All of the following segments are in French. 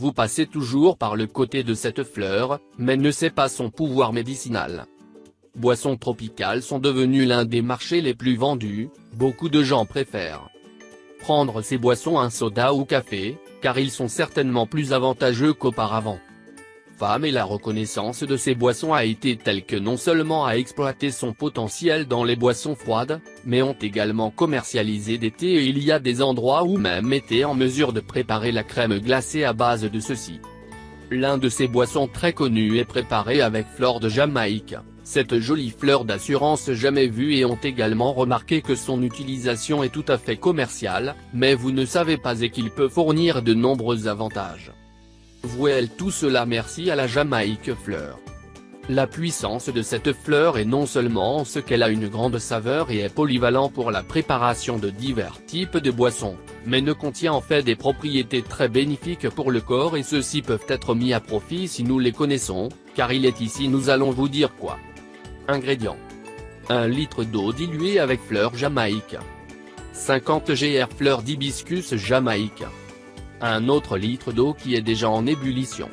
vous passez toujours par le côté de cette fleur, mais ne sait pas son pouvoir médicinal. Boissons tropicales sont devenues l'un des marchés les plus vendus, beaucoup de gens préfèrent prendre ces boissons un soda ou café, car ils sont certainement plus avantageux qu'auparavant. Et la reconnaissance de ces boissons a été telle que non seulement a exploité son potentiel dans les boissons froides, mais ont également commercialisé des thés et il y a des endroits où même été en mesure de préparer la crème glacée à base de ceci. L'un de ces boissons très connues est préparé avec flore de Jamaïque cette jolie fleur d'assurance jamais vue et ont également remarqué que son utilisation est tout à fait commerciale, mais vous ne savez pas et qu'il peut fournir de nombreux avantages. Vouez tout cela merci à la Jamaïque fleur. La puissance de cette fleur est non seulement en ce qu'elle a une grande saveur et est polyvalent pour la préparation de divers types de boissons, mais ne contient en fait des propriétés très bénéfiques pour le corps et ceux-ci peuvent être mis à profit si nous les connaissons, car il est ici nous allons vous dire quoi. Ingrédients. 1 litre d'eau diluée avec fleurs jamaïque. 50 gr fleurs d'hibiscus jamaïque. Un autre litre d'eau qui est déjà en ébullition.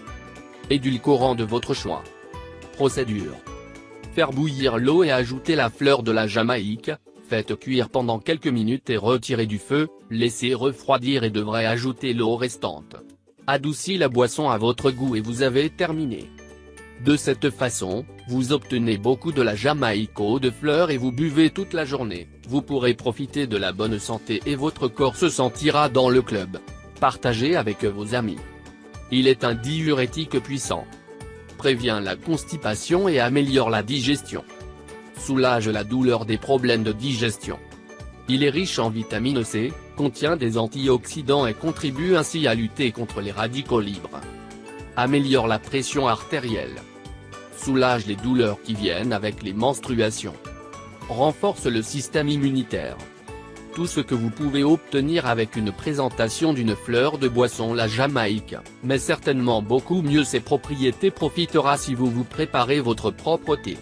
Édulcorant de votre choix. Procédure. Faire bouillir l'eau et ajouter la fleur de la jamaïque, faites cuire pendant quelques minutes et retirez du feu, laissez refroidir et devrez ajouter l'eau restante. Adoucissez la boisson à votre goût et vous avez terminé. De cette façon, vous obtenez beaucoup de la Jamaïque eau de fleurs et vous buvez toute la journée, vous pourrez profiter de la bonne santé et votre corps se sentira dans le club. Partagez avec vos amis. Il est un diurétique puissant. Prévient la constipation et améliore la digestion. Soulage la douleur des problèmes de digestion. Il est riche en vitamine C, contient des antioxydants et contribue ainsi à lutter contre les radicaux libres. Améliore la pression artérielle soulage les douleurs qui viennent avec les menstruations. Renforce le système immunitaire. Tout ce que vous pouvez obtenir avec une présentation d'une fleur de boisson la Jamaïque, mais certainement beaucoup mieux ses propriétés profitera si vous vous préparez votre propre thé.